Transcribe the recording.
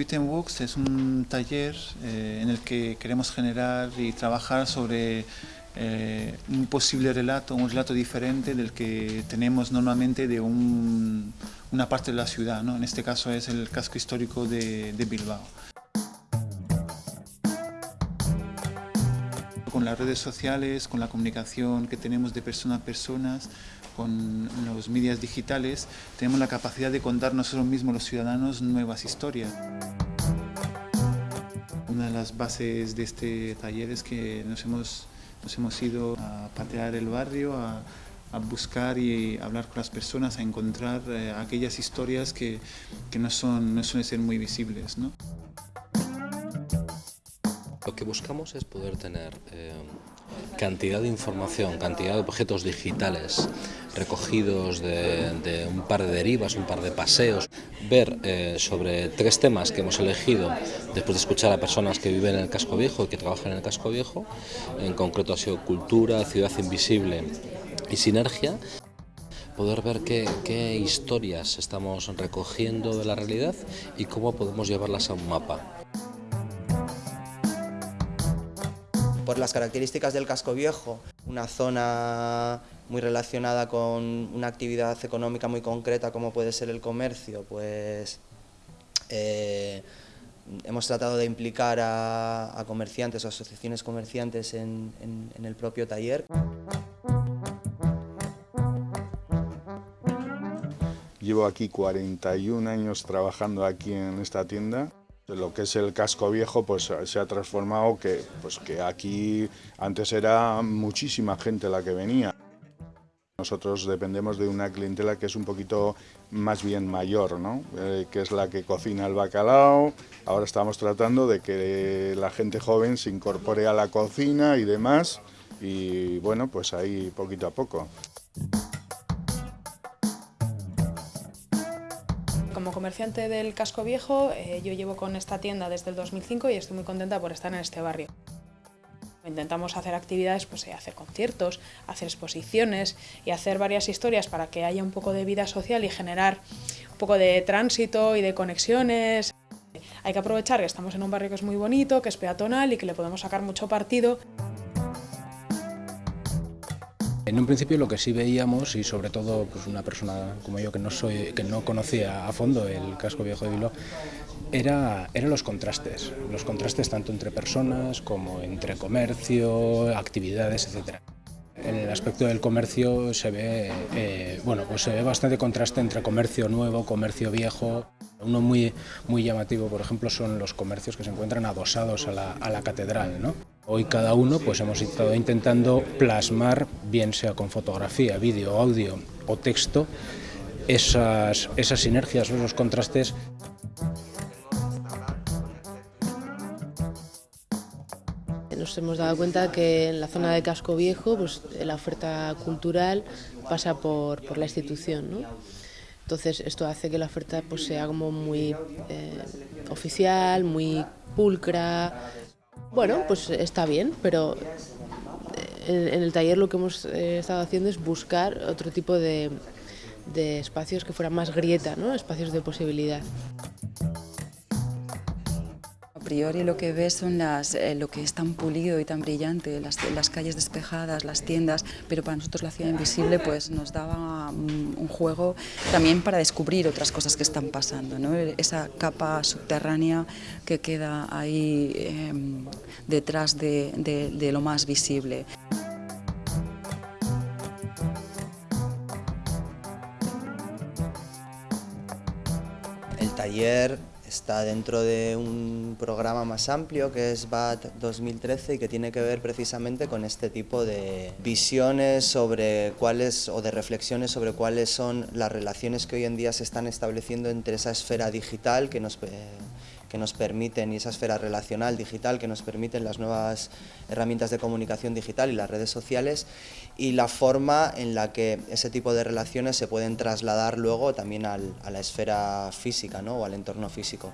Tweet and Walks es un taller eh, en el que queremos generar y trabajar sobre eh, un posible relato, un relato diferente del que tenemos normalmente de una parte de la ciudad, en este caso es el casco histórico de Bilbao. Con las redes sociales, con la comunicación que tenemos de persona a personas, con los medios digitales, tenemos la capacidad de contar nosotros mismos los ciudadanos nuevas historias. Una de las bases de este taller es que nos hemos, nos hemos ido a patear el barrio, a, a buscar y hablar con las personas, a encontrar eh, aquellas historias que, que, no, son, no suelen ser muy visibles. ¿no? Que buscamos es poder tener eh, cantidad de información, cantidad de objetos digitales recogidos de, un par de derivas, un par de paseos, ver eh, sobre tres temas que hemos elegido después de escuchar a personas que viven en el casco viejo y que trabajan en el casco viejo, en concreto ha sido cultura, ciudad invisible y sinergia, poder ver qué historias estamos recogiendo de la realidad y cómo podemos llevarlas a un mapa. Por las características del casco viejo, una zona muy relacionada con una actividad económica muy concreta como puede ser el comercio, pues eh, hemos tratado de implicar a, comerciantes o asociaciones comerciantes en, en el propio taller. Llevo aquí 41 años trabajando aquí en esta tienda lo que es el casco viejo pues se ha transformado que, pues, que aquí antes era muchísima gente la que venía. Nosotros dependemos de una clientela que es un poquito más bien mayor, ¿no? Eh, que es la que cocina el bacalao. Ahora estamos tratando de que la gente joven se incorpore a la cocina y demás. Y bueno, pues ahí poquito a poco. Como comerciante del casco viejo, eh, yo llevo con esta tienda desde el 2005 y estoy muy contenta por estar en este barrio. Intentamos hacer actividades, pues eh, hacer conciertos, hacer exposiciones y hacer varias historias para que haya un poco de vida social y generar un poco de tránsito y de conexiones. Hay que aprovechar que estamos en un barrio que es muy bonito, que es peatonal y que le podemos sacar mucho partido. En un principio lo que sí veíamos, y sobre todo pues una persona como yo que no, soy, que no conocía a fondo el casco viejo de Bilbao, era, eran los contrastes, los contrastes tanto entre personas como entre comercio, actividades, etc. En el aspecto del comercio se ve, eh, bueno, pues se ve bastante contraste entre comercio nuevo, comercio viejo. Uno muy, muy llamativo, por ejemplo, son los comercios que se encuentran adosados a la, a la catedral. ¿no? Hoy cada uno pues hemos estado intentando plasmar, bien sea con fotografía, vídeo, audio o texto, esas, esas sinergias, esos contrastes nos hemos dado cuenta que en la zona de Casco Viejo pues, la oferta cultural pasa por, por la institución. ¿no? Entonces esto hace que la oferta pues, sea como muy eh, oficial, muy pulcra. Bueno, pues está bien, pero eh, en, el taller lo que hemos eh, estado haciendo es buscar otro tipo de, de espacios que fueran más grieta, ¿no? espacios de posibilidad priori lo que ves son las, eh, lo que es tan pulido y tan brillante, las, las, calles despejadas, las tiendas, pero para nosotros la ciudad invisible pues, nos daba mm, un juego también para descubrir otras cosas que están pasando, ¿no? esa capa subterránea que queda ahí eh, detrás de, de, de lo más visible. El taller está dentro de un programa más amplio que es BAT 2013 y que tiene que ver precisamente con este tipo de visiones sobre cuáles o de reflexiones sobre cuáles son las relaciones que hoy en día se están estableciendo entre esa esfera digital que nos que nos permiten, y esa esfera relacional digital que nos permiten las nuevas herramientas de comunicación digital y las redes sociales, y la forma en la que ese tipo de relaciones se pueden trasladar luego también al, a la esfera física ¿no? o al entorno físico.